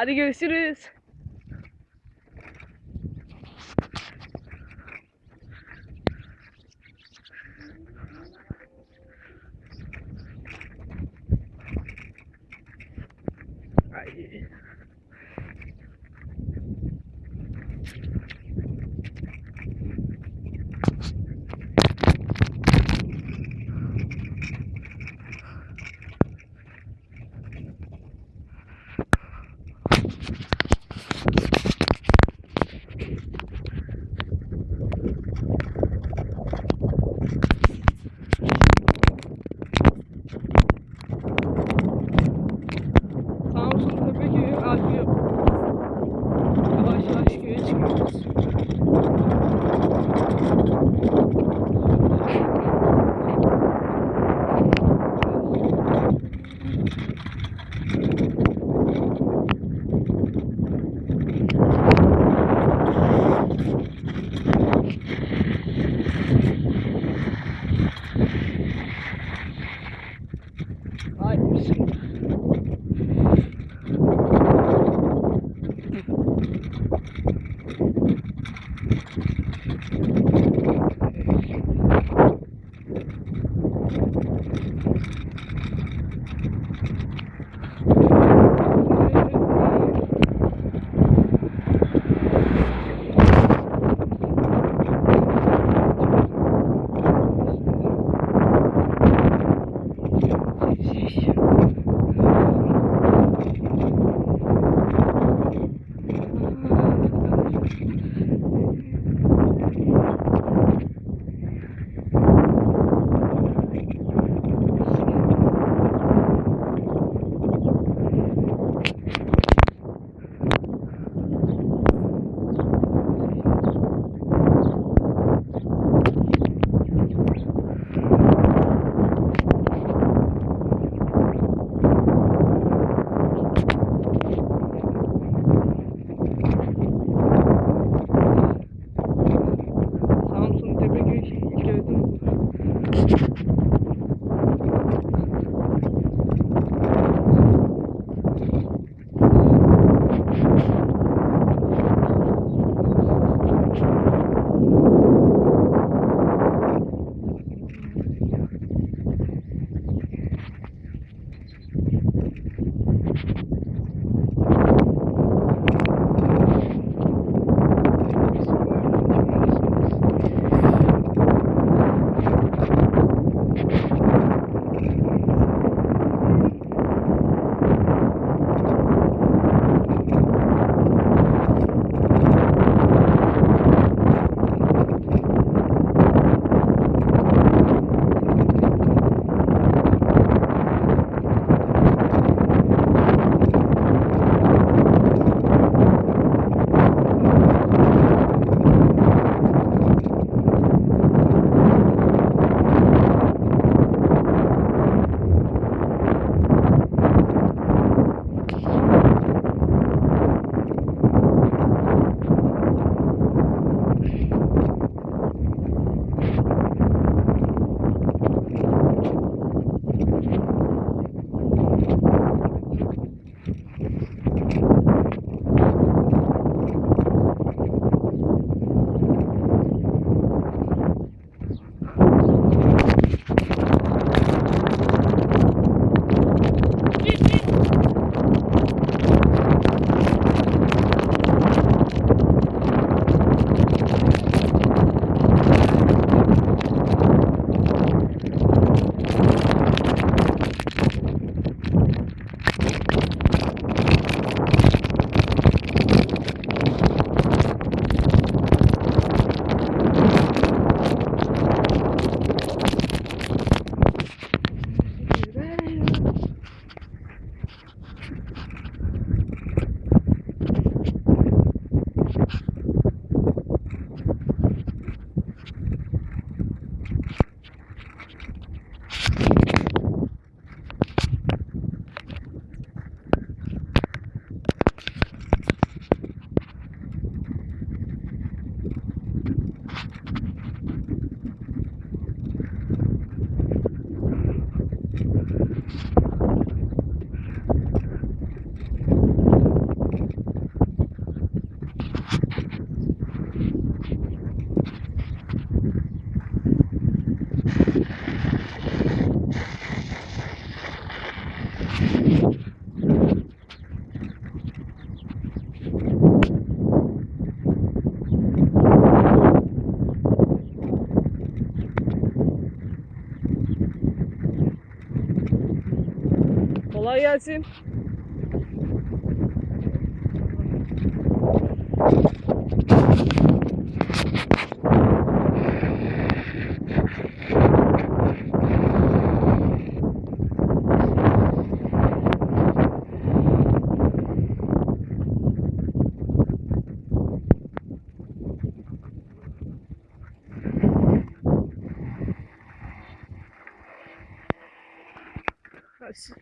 Hadi görüşürüz. Ay. gelsin. close.